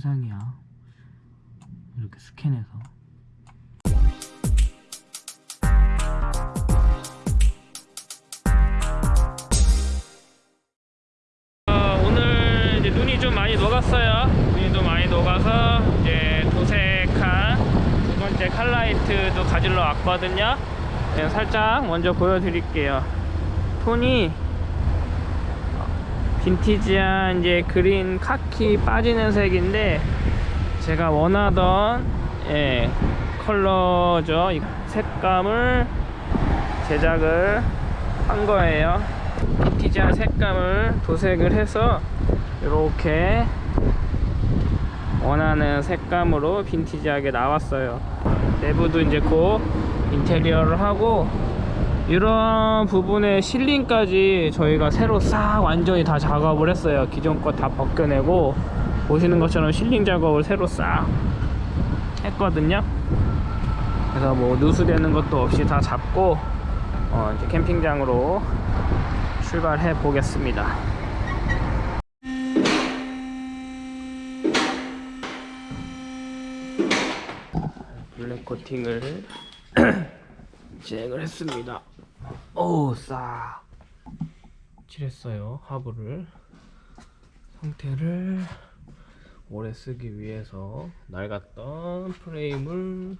세상이야 이렇게 스캔해서 어, 오늘 이제 눈이 좀 많이 녹았어요. 눈이 좀 많이 녹아서 이제 도색한 두 번째 칼라이트도 가지러 왔거든요. 네, 살짝 먼저 보여드릴게요. 톤이 빈티지한 이제 그린 카키 빠지는 색인데 제가 원하던 예, 컬러죠. 이 색감을 제작을 한 거예요. 빈티지한 색감을 도색을 해서 이렇게 원하는 색감으로 빈티지하게 나왔어요. 내부도 이제 곧 인테리어를 하고 이런 부분에 실링까지 저희가 새로 싹 완전히 다 작업을 했어요. 기존 거 다 벗겨내고 보시는 것처럼 실링 작업을 새로 싹 했거든요. 그래서 뭐 누수되는 것도 없이 다 잡고 어, 이제 캠핑장으로 출발해 보겠습니다. 블랙 코팅을 진행을 했습니다. 오, 싸. 칠했어요. 하부를. 상태를 오래 쓰기 위해서 낡았던 프레임을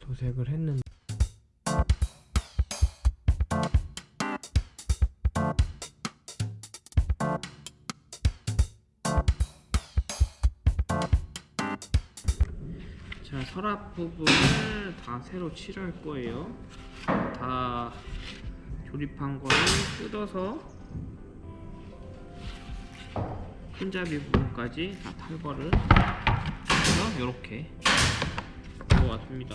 도색을 했는데 서랍 부분을 다 새로 칠할 거예요. 다 조립한 거를 뜯어서 손잡이 부분까지 다 탈거를 해서 이렇게 들어왔습니다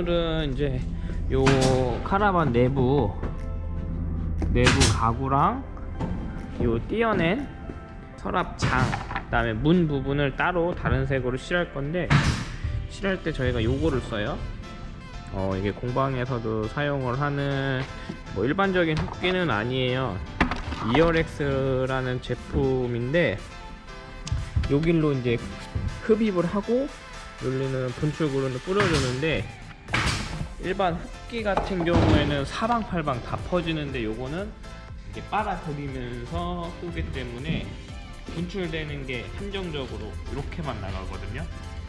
오늘은 이제 요 카라반 내부 내부 가구랑 요 띄어낸 서랍장 그 다음에 문 부분을 따로 다른 색으로 칠할 건데 칠할 때 저희가 요거를 써요. 어 이게 공방에서도 사용을 하는 뭐 일반적인 흡기는 아니에요. 이어렉스라는 제품인데 여길로 이제 흡입을 하고 여기는 분출구를 뿌려주는데 일반 흡기 같은 경우에는 사방팔방 다 퍼지는데 요거는 이렇게 빨아들이면서 쏘기 때문에 분출되는 게 한정적으로 이렇게만 나가거든요.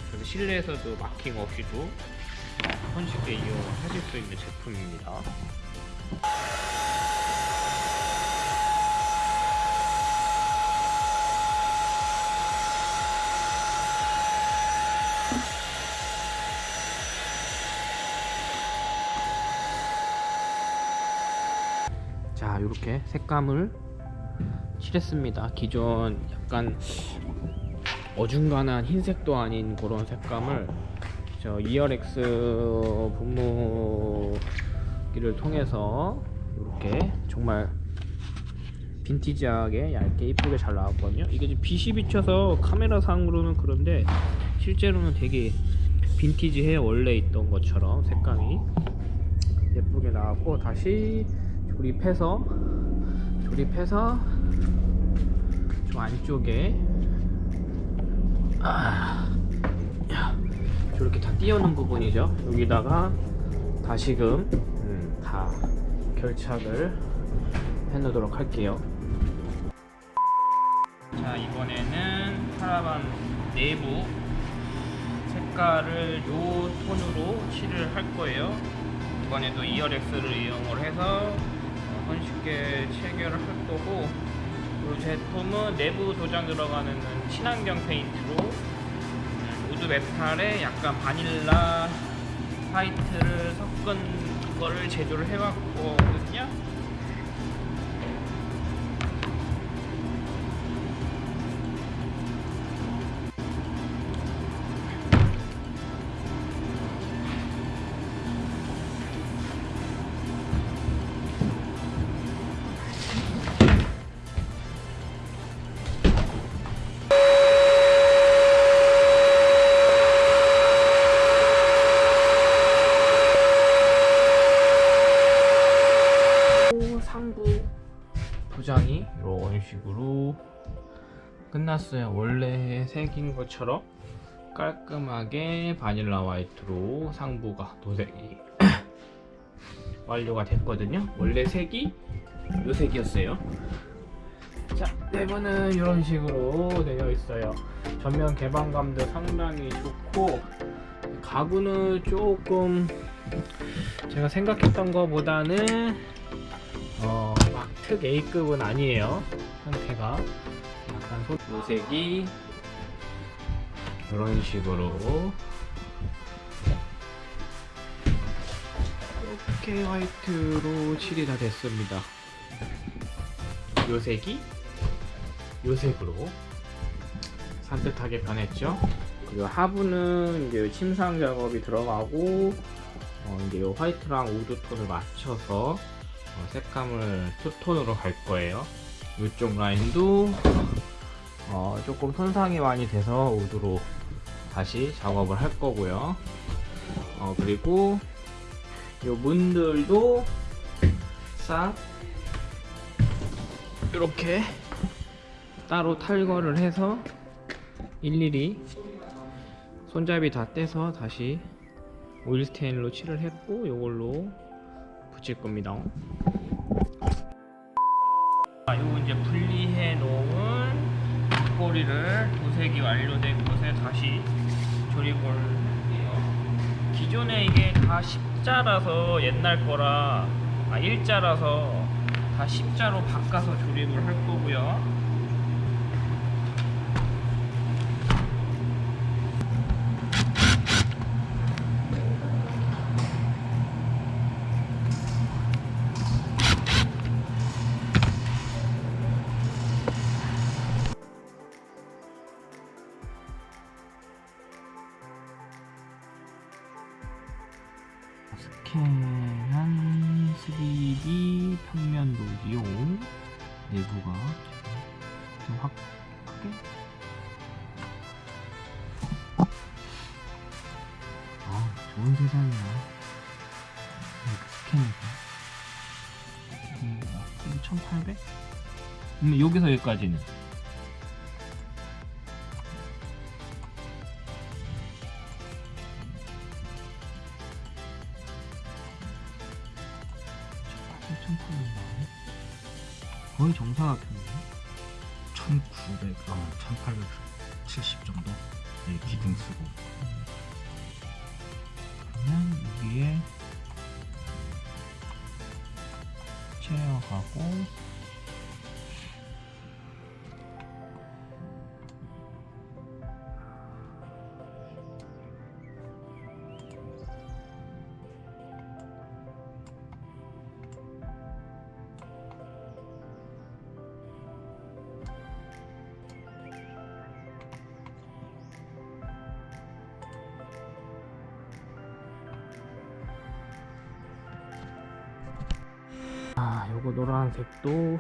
그래서 실내에서도 마킹 없이도 손쉽게 이용하실 수 있는 제품입니다 자 이렇게 색감을 칠했습니다. 기존 약간 어중간한 흰색도 아닌 그런 색감을 저 이어렉스 분무기를 통해서 이렇게 정말 빈티지하게 얇게 이쁘게 잘 나왔거든요. 이게 지금 빛이 비쳐서 카메라 상으로는 그런데 실제로는 되게 빈티지해 원래 있던 것처럼 색감이 예쁘게 나왔고 다시 조립해서 조립해서 저 안쪽에 아, 야, 저렇게 다 띄우는 부분이죠? 여기다가 다시금 음, 다 결착을 해 놓도록 할게요. 자 이번에는 카라반 내부 색깔을 요 톤으로 칠을 할 거예요. 이번에도 2열X를 이용을 해서 어, 손쉽게 체결을 할 거고 이 제품은 내부 도장 들어가는 친환경 페인트로 음, wood metal에 약간 vanilla white를 섞은 거를 제조를 해왔거 끝났어요. 원래 색인 것처럼 깔끔하게 바닐라 화이트로 상부가 도색이 완료가 됐거든요. 원래 색이 이 색이었어요. 자 내부는 이런 식으로 되어 있어요. 전면 개방감도 상당히 좋고 가구는 조금 제가 생각했던 것보다는 어, 막 특 A급은 아니에요. 형태가 약간 소... 도색이 이런 식으로 이렇게 화이트로 칠이 다 됐습니다. 요 색이 요 색으로 산뜻하게 변했죠. 그리고 하부는 이제 침상 작업이 들어가고 어, 이제 요 white랑 wood 톤을 맞춰서 어, 색감을 투톤으로 갈 거예요 이쪽 라인도 어, 조금 손상이 많이 돼서 wood로 다시 작업을 할 거고요 어, 그리고 이 문들도 싹 이렇게 따로 탈거를 해서 일일이 손잡이 다 떼서 다시 오일 스테인로 칠을 했고 이걸로 붙일 겁니다. 아, 요 이제 분리해 놓은 뒷 꼬리를 도색이 완료된 곳에 다시 조립을 해요. 기존에 이게 다 십자라서 옛날 거라 아 일자라서 다 십자로 바꿔서 조립을 할 거고요. 내부가 좀 확, 크게? 아 좋은 세상이야. 스캔해서 1800? 음, 여기서 여기까지는 거의 정사각형이네 1900, 아, 1870 정도? 예, 기둥 쓰고. 그러면 여기에 체어하고 아 요거 노란색도